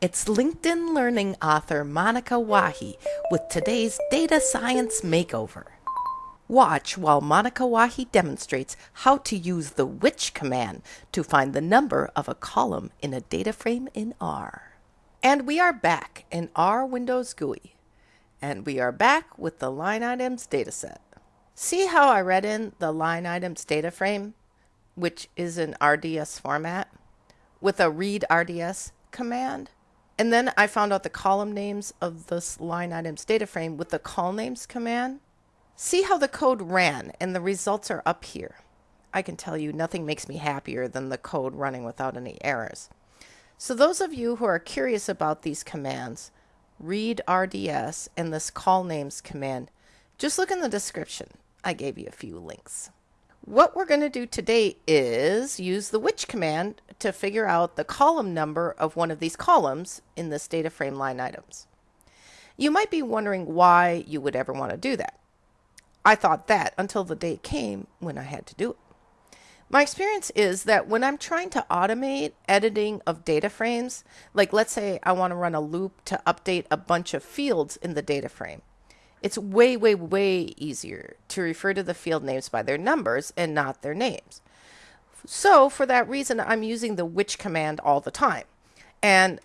It's LinkedIn Learning author Monica Wahi with today's Data Science Makeover. Watch while Monica Wahi demonstrates how to use the which command to find the number of a column in a data frame in R. And we are back in R Windows GUI. And we are back with the line items dataset. See how I read in the line items data frame, which is in RDS format, with a read RDS command? And then I found out the column names of this line items data frame with the colnames command. See how the code ran and the results are up here. I can tell you nothing makes me happier than the code running without any errors. So those of you who are curious about these commands, read RDS and this colnames command, just look in the description. I gave you a few links. What we're going to do today is use the which command to figure out the column number of one of these columns in this data frame line items. You might be wondering why you would ever want to do that. I thought that until the day came when I had to do it. My experience is that when I'm trying to automate editing of data frames, like let's say I want to run a loop to update a bunch of fields in the data frame, it's way, way, way easier to refer to the field names by their numbers and not their names. So for that reason, I'm using the which command all the time. And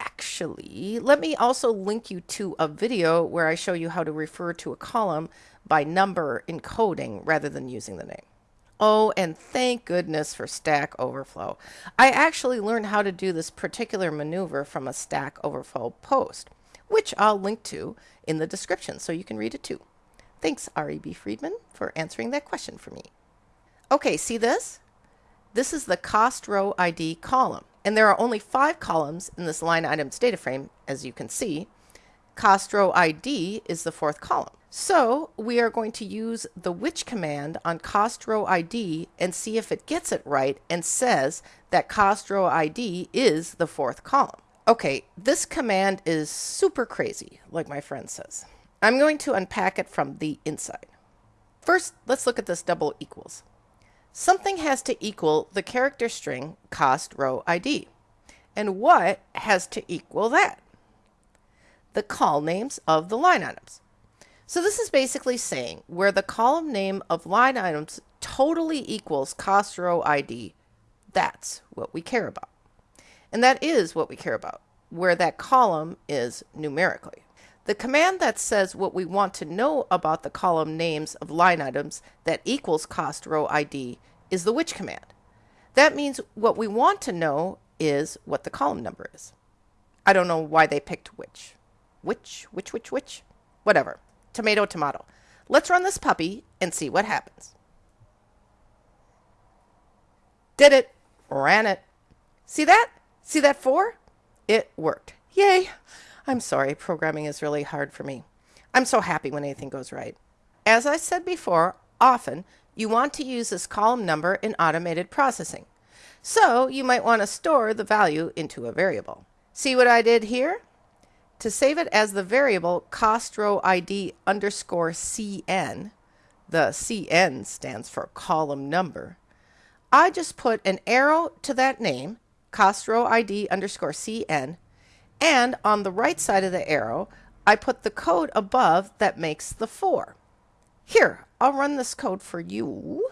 actually, let me also link you to a video where I show you how to refer to a column by number encoding rather than using the name. Oh, and thank goodness for Stack Overflow. I actually learned how to do this particular maneuver from a Stack Overflow post which I'll link to in the description so you can read it too. Thanks, R.E.B. Friedman, for answering that question for me. Okay, see this? This is the cost row ID column, and there are only five columns in this line items data frame, as you can see. Cost row ID is the fourth column. So we are going to use the which command on cost row ID and see if it gets it right and says that cost row ID is the fourth column. Okay, this command is super crazy, like my friend says. I'm going to unpack it from the inside. First, let's look at this double equals. Something has to equal the character string cost row ID. And what has to equal that? The colnames of the line items. So this is basically saying where the column name of line items totally equals cost row ID, that's what we care about. And that is what we care about, where that column is numerically. The command that says what we want to know about the column names of line items that equals cost row ID is the which command. That means what we want to know is what the column number is. I don't know why they picked which. Which, which, which, which? Whatever. Tomato, tomato. Let's run this puppy and see what happens. Did it. Ran it. See that? See that four? It worked. Yay! I'm sorry, programming is really hard for me. I'm so happy when anything goes right. As I said before, often you want to use this column number in automated processing. So you might want to store the value into a variable. See what I did here? To save it as the variable cost row ID underscore CN, the CN stands for column number, I just put an arrow to that name cost row ID underscore CN, and on the right side of the arrow, I put the code above that makes the 4. Here, I'll run this code for you.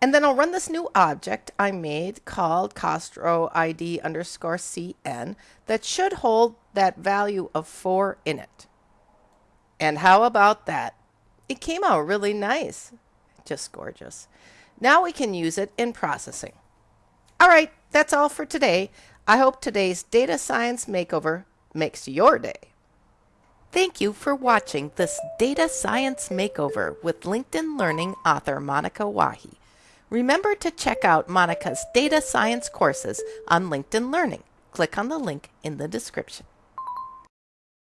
And then I'll run this new object I made called cost row ID underscore CN that should hold that value of 4 in it. And how about that? It came out really nice. Just gorgeous. Now we can use it in processing. All right, that's all for today. I hope today's data science makeover makes your day. Thank you for watching this data science makeover with LinkedIn Learning author Monica Wahi. Remember to check out Monica's data science courses on LinkedIn Learning. Click on the link in the description.